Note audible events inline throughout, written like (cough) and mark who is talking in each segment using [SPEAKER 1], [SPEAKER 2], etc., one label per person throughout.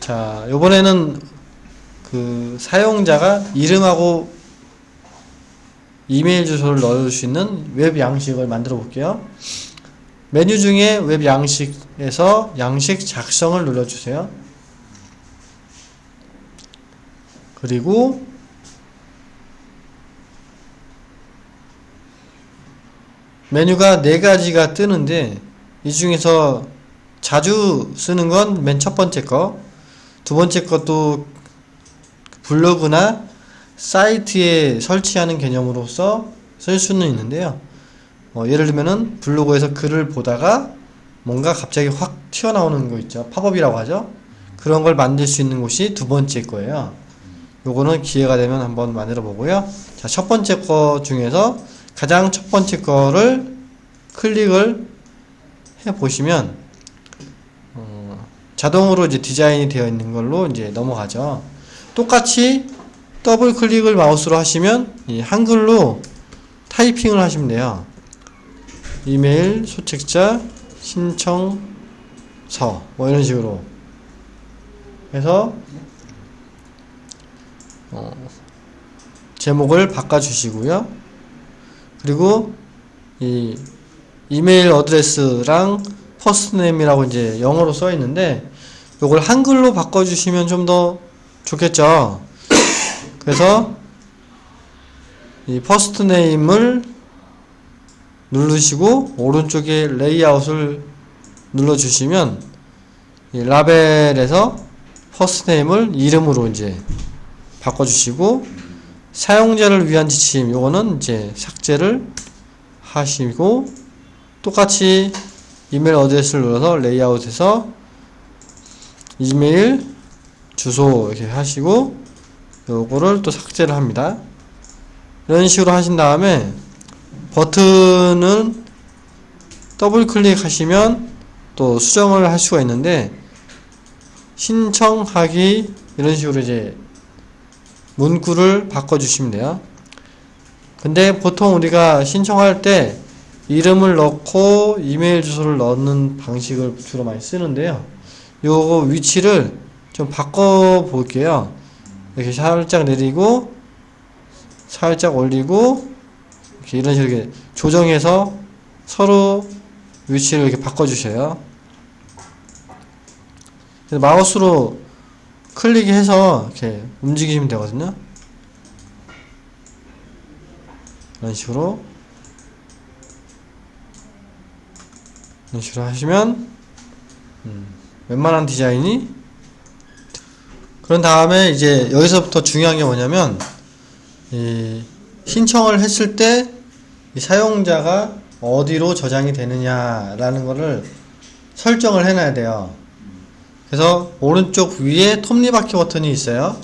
[SPEAKER 1] 자, 요번에는 그 사용자가 이름하고 이메일 주소를 넣을 수 있는 웹 양식을 만들어 볼게요. 메뉴 중에 웹 양식에서 양식 작성을 눌러주세요. 그리고 메뉴가 네 가지가 뜨는데 이 중에서 자주 쓰는 건 맨 첫 번째 거, 두 번째 것도 블로그나 사이트에 설치하는 개념으로서 쓸 수는 있는데요. 어, 예를 들면은 블로그에서 글을 보다가 뭔가 갑자기 확 튀어나오는 거 있죠. 팝업이라고 하죠. 그런 걸 만들 수 있는 곳이 두 번째 거예요. 요거는 기회가 되면 한번 만들어 보고요. 자, 첫 번째 거 중에서 가장 첫 번째 거를 클릭을 해 보시면 어, 자동으로 이제 디자인이 되어 있는 걸로 이제 넘어가죠. 똑같이 더블 클릭을 마우스로 하시면 이 한글로 타이핑을 하시면 돼요. 이메일 소책자 신청서 뭐 이런 식으로 해서 어, 제목을 바꿔주시고요. 그리고 이 email address랑 first name이라고 이제 영어로 써 있는데 이걸 한글로 바꿔주시면 좀 더 좋겠죠. 그래서 이 first name을 누르시고 오른쪽에 레이아웃을 눌러주시면 이 라벨에서 first name을 이름으로 이제 바꿔주시고 사용자를 위한 지침 요거는 이제 삭제를 하시고 똑같이 email address를 눌러서 레이아웃에서 이메일 주소 이렇게 하시고 요거를 또 삭제를 합니다. 이런 식으로 하신 다음에 버튼은 더블 클릭하시면 또 수정을 할 수가 있는데 신청하기 이런 식으로 이제 문구를 바꿔주시면 돼요. 근데 보통 우리가 신청할 때 이름을 넣고 이메일 주소를 넣는 방식을 주로 많이 쓰는데요. 요거 위치를 좀 바꿔 볼게요. 이렇게 살짝 내리고 살짝 올리고 이렇게 이런 식으로 조정해서 서로 위치를 이렇게 바꿔 주셔요. 마우스로 클릭해서 이렇게 움직이시면 되거든요. 이런 식으로 이런 식으로 하시면 음, 웬만한 디자인이 그런 다음에 이제 여기서부터 중요한 게 뭐냐면 신청을 했을 때 사용자가 어디로 저장이 되느냐라는 거를 설정을 해놔야 돼요. 그래서 오른쪽 위에 톱니바퀴 버튼이 있어요.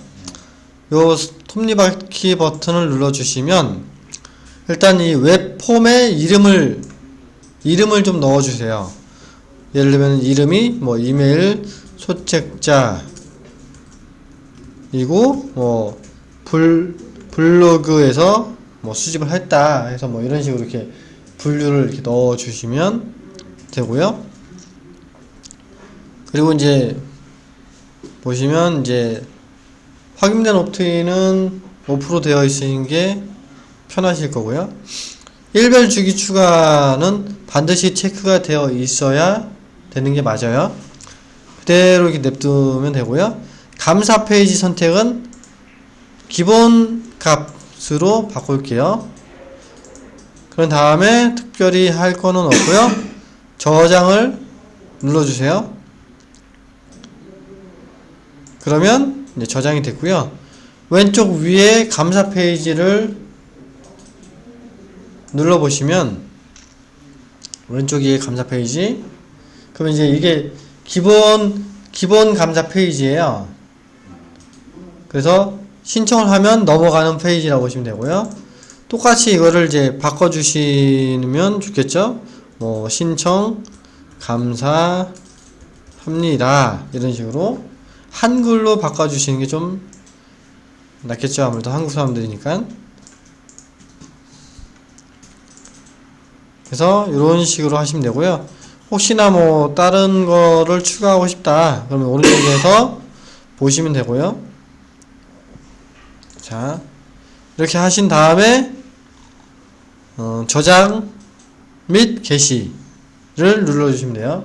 [SPEAKER 1] 요 톱니바퀴 버튼을 눌러주시면 일단 이 웹폼에 이름을 이름을 좀 넣어주세요. 예를 들면 이름이 뭐 이메일 소책자 이고 뭐 불, 블로그에서 뭐 수집을 했다 해서 뭐 이런 식으로 이렇게 분류를 이렇게 넣어 주시면 되고요. 그리고 이제 보시면 이제 확인된 옵트인은 5% 되어 있으신 게 편하실 거고요. 일별 주기 추가는 반드시 체크가 되어 있어야 되는 게 맞아요. 그대로 이렇게 냅두면 되고요. 감사 페이지 선택은 기본 값으로 바꿀게요. 그런 다음에 특별히 할 거는 없고요. 저장을 눌러주세요. 그러면 저장이 됐고요. 왼쪽 위에 감사 페이지를 눌러보시면 위에 감사 페이지 그러면 이제 이게 기본 기본 감사 페이지예요. 그래서 신청을 하면 넘어가는 페이지라고 보시면 되고요. 똑같이 이거를 이제 바꿔주시면 좋겠죠? 뭐, 신청, 감사합니다. 이런 식으로 한글로 바꿔주시는 게 좀 낫겠죠? 아무래도 한국 사람들이니까. 그래서 이런 식으로 하시면 되고요. 혹시나 뭐 다른 거를 추가하고 싶다. 그러면 오른쪽에서 (clears throat) 보시면 되고요. 자, 이렇게 하신 다음에 어, 저장 및 게시를 눌러주시면 돼요.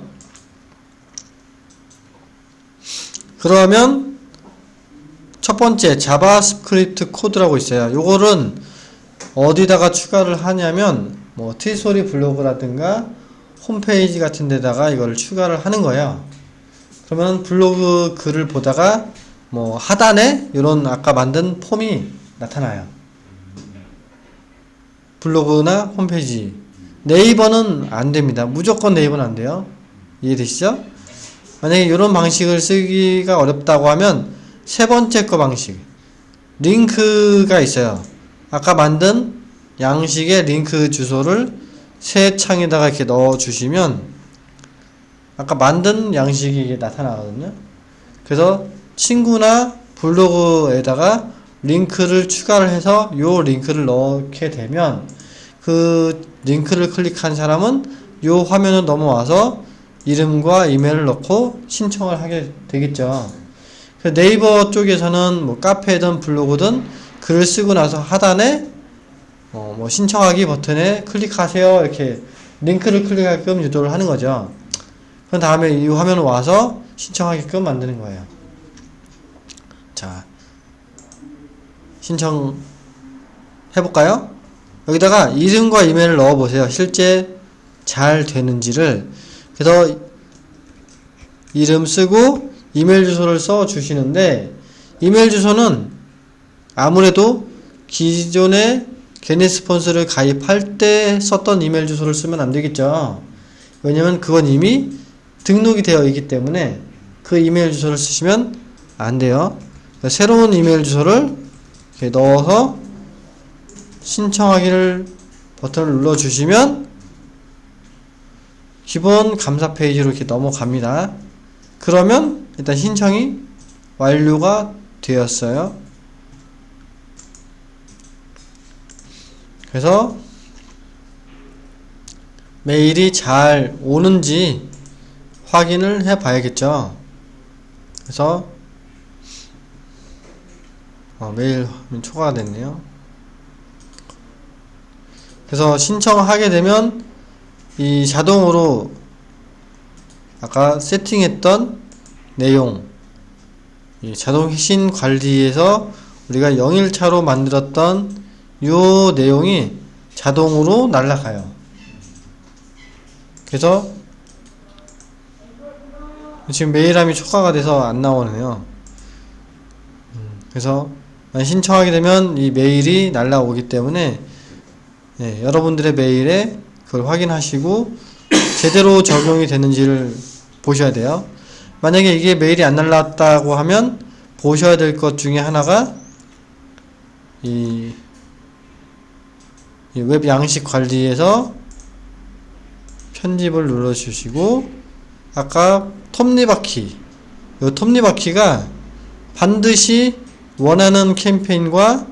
[SPEAKER 1] 그러면 첫 번째 자바스크립트 코드라고 있어요. 요거는 어디다가 추가를 하냐면 뭐 트소리 블로그라든가 홈페이지 같은 데다가 이걸 추가를 하는 거예요. 그러면 블로그 글을 보다가 뭐 하단에 이런 아까 만든 폼이 나타나요. 블로그나 홈페이지. 네이버는 안 됩니다. 무조건 네이버는 안 돼요. 이해되시죠? 만약에 이런 방식을 쓰기가 어렵다고 하면 세 번째 거 방식. 링크가 있어요. 아까 만든 양식의 링크 주소를 새 창에다가 이렇게 넣어 주시면 아까 만든 양식이 나타나거든요. 그래서 친구나 블로그에다가 링크를 추가를 해서 요 링크를 넣게 되면 그 링크를 클릭한 사람은 요 화면을 넘어와서 이름과 이메일을 넣고 신청을 하게 되겠죠. 그 네이버 쪽에서는 뭐 카페든 블로그든 글을 쓰고 나서 하단에 어, 뭐 신청하기 버튼에 클릭하세요 이렇게 링크를 클릭하게끔 유도를 하는 거죠. 그 다음에 이 화면을 와서 신청하게끔 만드는 거예요. 자, 신청 해볼까요? 여기다가 이름과 이메일을 넣어보세요. 실제 잘 되는지를. 그래서 이름 쓰고 이메일 주소를 써 주시는데 이메일 주소는 아무래도 기존에 게네스폰스를 가입할 때 썼던 이메일 주소를 쓰면 안 되겠죠. 왜냐면 그건 이미 등록이 되어 있기 때문에 그 이메일 주소를 쓰시면 안 돼요. 그러니까 새로운 이메일 주소를 넣어서 신청하기를 버튼을 눌러 주시면 기본 감사 페이지로 이렇게 넘어갑니다. 그러면 일단 신청이 완료가 되었어요. 그래서 메일이 잘 오는지 확인을 해 봐야겠죠. 그래서 어, 메일 초과가 됐네요. 그래서 신청하게 되면 이 자동으로 아까 세팅했던 내용 이 자동 회신 관리에서 우리가 0일차로 만들었던 요 내용이 자동으로 날라가요. 그래서 지금 메일함이 초과가 돼서 안 나오네요. 음, 그래서 신청하게 되면 이 메일이 날라오기 때문에 네, 여러분들의 메일에 그걸 확인하시고 제대로 적용이 되는지를 보셔야 돼요. 만약에 이게 메일이 안 날랐다고 하면 보셔야 될 것 중에 하나가 이 웹 양식 관리에서 편집을 눌러주시고 아까 톱니바퀴 이 톱니바퀴가 반드시 원하는 캠페인과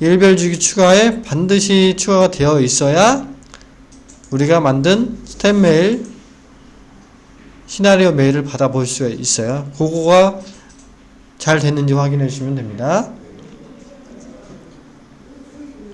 [SPEAKER 1] 일별주기 추가에 반드시 추가가 되어 있어야 우리가 만든 스텝 메일 시나리오 메일을 받아볼 수가 있어요. 그거가 잘 됐는지 확인해 주시면 됩니다.